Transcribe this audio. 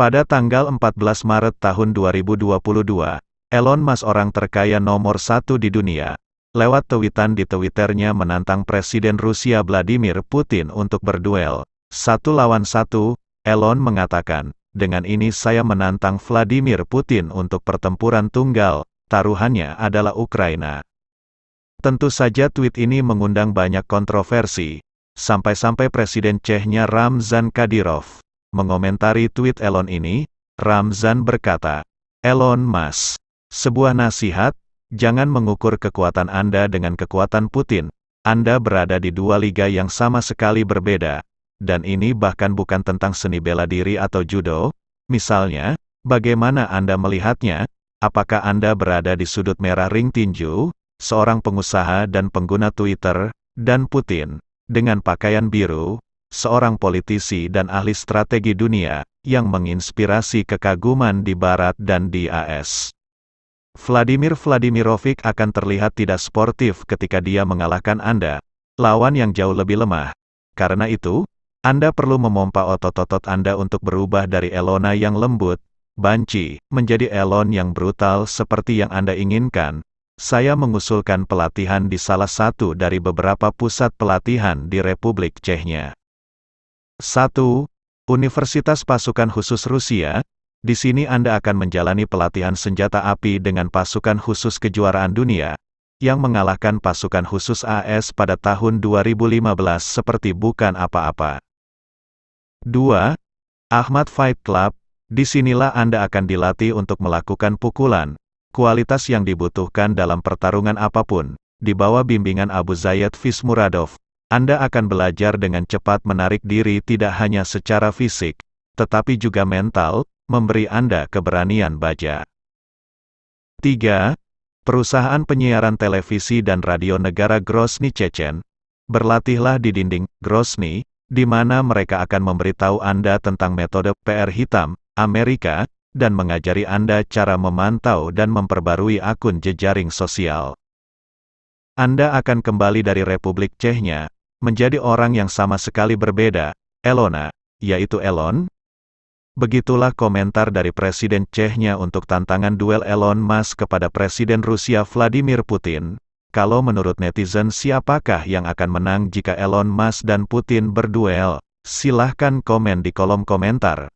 Pada tanggal 14 Maret tahun 2022, Elon Musk orang terkaya nomor satu di dunia, lewat tweetan di Twitternya menantang Presiden Rusia Vladimir Putin untuk berduel. Satu lawan satu, Elon mengatakan, dengan ini saya menantang Vladimir Putin untuk pertempuran tunggal, taruhannya adalah Ukraina. Tentu saja tweet ini mengundang banyak kontroversi, sampai-sampai Presiden Chechnya Ramzan Kadyrov Mengomentari tweet Elon ini, Ramzan berkata, Elon Musk, sebuah nasihat, jangan mengukur kekuatan Anda dengan kekuatan Putin. Anda berada di dua liga yang sama sekali berbeda. Dan ini bahkan bukan tentang seni bela diri atau judo. Misalnya, bagaimana Anda melihatnya? Apakah Anda berada di sudut merah ring tinju, seorang pengusaha dan pengguna Twitter, dan Putin, dengan pakaian biru, seorang politisi dan ahli strategi dunia, yang menginspirasi kekaguman di Barat dan di AS. Vladimir Vladimirovic akan terlihat tidak sportif ketika dia mengalahkan Anda, lawan yang jauh lebih lemah. Karena itu, Anda perlu memompa otot-otot Anda untuk berubah dari Elona yang lembut, banci, menjadi Elon yang brutal seperti yang Anda inginkan. Saya mengusulkan pelatihan di salah satu dari beberapa pusat pelatihan di Republik Chechnya. 1. Universitas Pasukan Khusus Rusia, di sini Anda akan menjalani pelatihan senjata api dengan pasukan khusus kejuaraan dunia, yang mengalahkan pasukan khusus AS pada tahun 2015 seperti bukan apa-apa. 2. Ahmad Fight Club, di sinilah Anda akan dilatih untuk melakukan pukulan, kualitas yang dibutuhkan dalam pertarungan apa pun, di bawah bimbingan Abu Zayd Fismuradov, anda akan belajar dengan cepat menarik diri tidak hanya secara fisik, tetapi juga mental, memberi Anda keberanian baja. 3. Perusahaan penyiaran televisi dan radio negara Grozny Chechen, berlatihlah di dinding Grozny, di mana mereka akan memberitahu Anda tentang metode PR hitam, Amerika, dan mengajari Anda cara memantau dan memperbarui akun jejaring sosial. Anda akan kembali dari Republik Chechnya, menjadi orang yang sama sekali berbeda, Elona, yaitu Elon? Begitulah komentar dari Presiden Chechnya untuk tantangan duel Elon Musk kepada Presiden Rusia Vladimir Putin. Kalau menurut netizen siapakah yang akan menang jika Elon Musk dan Putin berduel? Silahkan komen di kolom komentar.